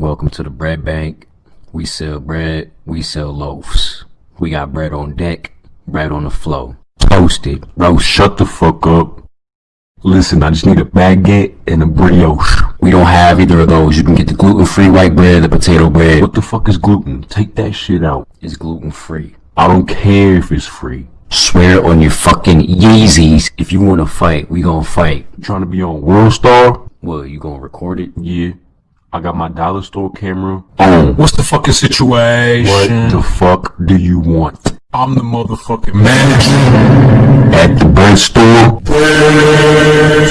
Welcome to the bread bank. We sell bread, we sell loaves. We got bread on deck, bread on the flow. Toasted, Bro, shut the fuck up. Listen, I just need a baguette and a brioche. We don't have either of those. You can get the gluten-free white bread, the potato bread. What the fuck is gluten? Take that shit out. It's gluten-free. I don't care if it's free. Swear on your fucking Yeezys. If you wanna fight, we gonna fight. You trying to be on World Star? What, you gonna record it? Yeah. I got my dollar store camera oh. on. What's the fucking situation? What the fuck do you want? I'm the motherfucking manager. At the bread store?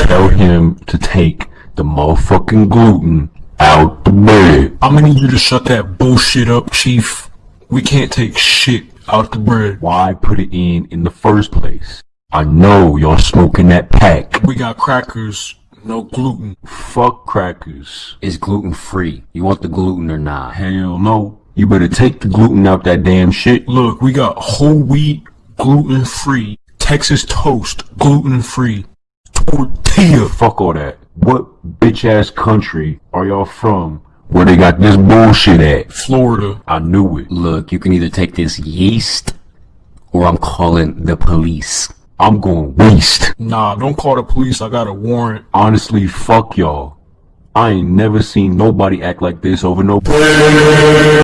Tell him to take the motherfucking gluten out the bread. I'm gonna need you to shut that bullshit up, chief. We can't take shit out the bread. Why put it in in the first place? I know y'all smoking that pack. We got crackers, no gluten. Fuck crackers. It's gluten-free. You want the gluten or not? Hell no. You better take the gluten out that damn shit. Look, we got whole wheat, gluten free. Texas toast, gluten free. Tortilla. Fuck all that. What bitch ass country are y'all from where they got this bullshit at? Florida. I knew it. Look, you can either take this yeast, or I'm calling the police. I'm going waste. Nah, don't call the police. I got a warrant. Honestly, fuck y'all. I ain't never seen nobody act like this over no